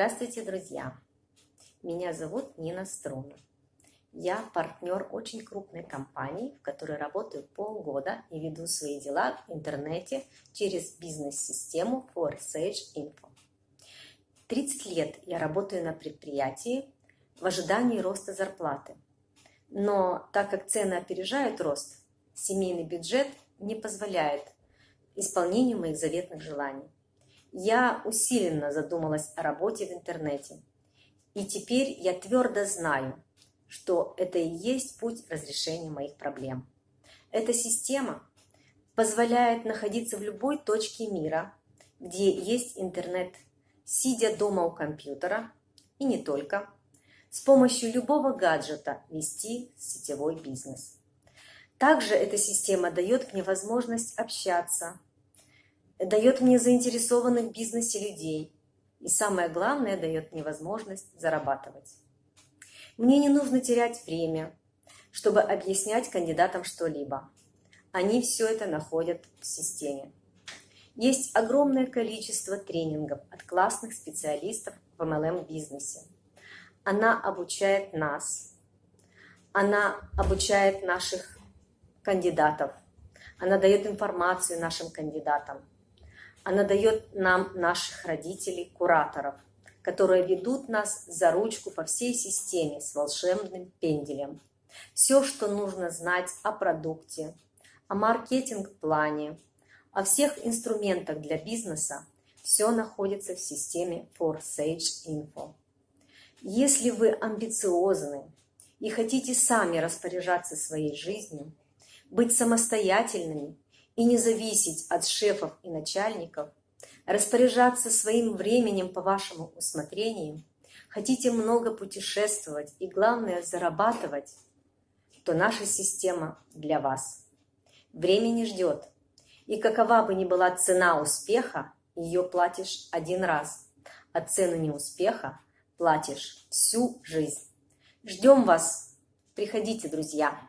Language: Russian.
Здравствуйте, друзья! Меня зовут Нина Струна. Я партнер очень крупной компании, в которой работаю полгода и веду свои дела в интернете через бизнес-систему Forsage Info. 30 лет я работаю на предприятии в ожидании роста зарплаты. Но так как цены опережают рост, семейный бюджет не позволяет исполнению моих заветных желаний. Я усиленно задумалась о работе в интернете. И теперь я твердо знаю, что это и есть путь разрешения моих проблем. Эта система позволяет находиться в любой точке мира, где есть интернет, сидя дома у компьютера, и не только, с помощью любого гаджета вести сетевой бизнес. Также эта система дает мне возможность общаться, дает мне заинтересованных в бизнесе людей и самое главное, дает мне возможность зарабатывать. Мне не нужно терять время, чтобы объяснять кандидатам что-либо. Они все это находят в системе. Есть огромное количество тренингов от классных специалистов в MLM-бизнесе. Она обучает нас, она обучает наших кандидатов, она дает информацию нашим кандидатам, она дает нам наших родителей, кураторов, которые ведут нас за ручку по всей системе с волшебным пенделем. Все, что нужно знать о продукте, о маркетинг-плане, о всех инструментах для бизнеса, все находится в системе Forsage Info. Если вы амбициозны и хотите сами распоряжаться своей жизнью, быть самостоятельными и не зависеть от шефов и начальников, распоряжаться своим временем по вашему усмотрению, хотите много путешествовать и, главное, зарабатывать, то наша система для вас. Время не ждет. И какова бы ни была цена успеха, ее платишь один раз, а цену неуспеха платишь всю жизнь. Ждем вас. Приходите, друзья.